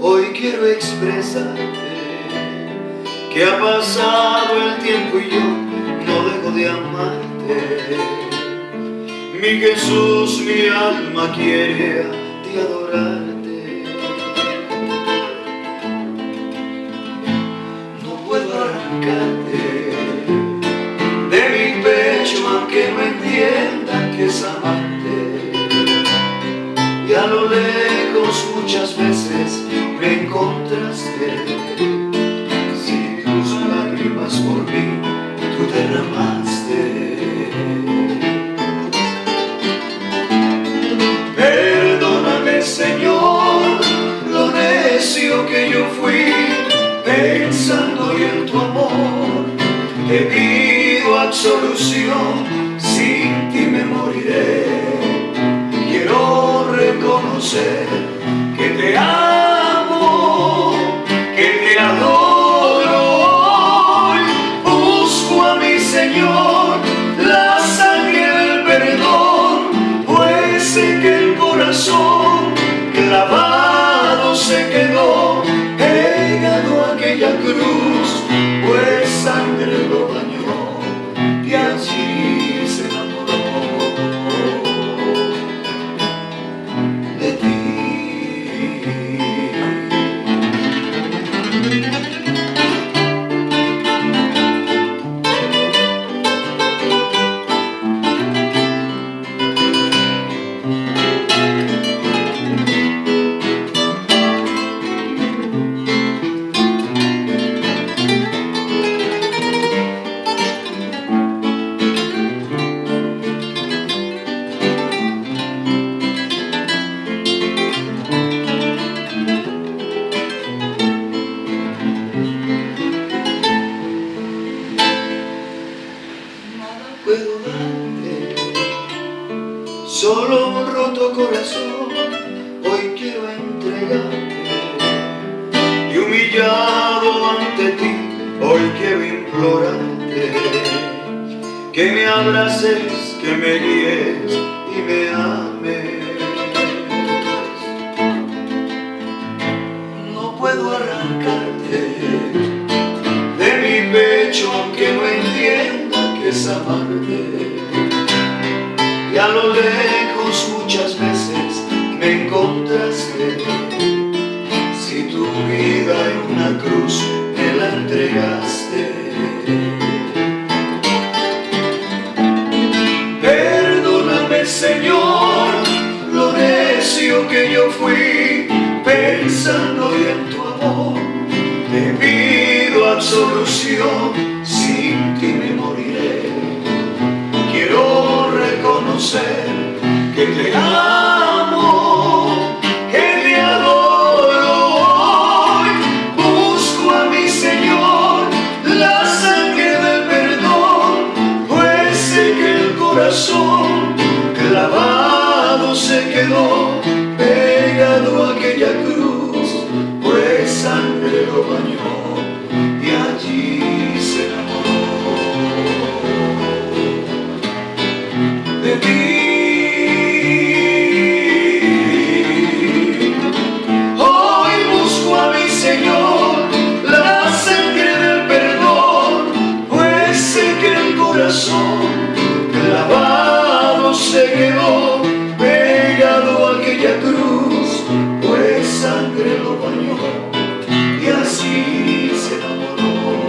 hoy quiero expresarte que ha pasado el tiempo y yo no dejo de amarte. Mi Jesús, mi alma quiere a ti adorarte. No puedo arrancarte de mi pecho aunque no entienda que es amarte. Y a lo lejos muchas veces me encontraste por mí tú derramaste. Perdóname, Señor, lo necio que yo fui, pensando en tu amor. Te pido absolución, sin ti me moriré. Quiero reconocer te amo, que te adoro. Señor, la sangre del perdón, pues sé que el corazón clavado se quedó, pegado a aquella cruz, Solo un roto corazón hoy quiero entregarte Y humillado ante ti hoy quiero implorarte Que me abraces, que me guíes y me ames. No puedo arrancarte de mi pecho aunque no entienda que es amarte a lo lejos muchas veces me encontraste. Si tu vida en una cruz me la entregaste. Perdóname Señor lo necio que yo fui pensando en tu amor. Te pido absolución reconocer aquella cruz, pues sangre lo bañó y así se enamoró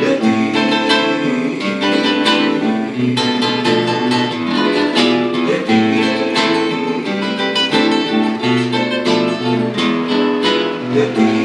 de ti. De ti. De ti.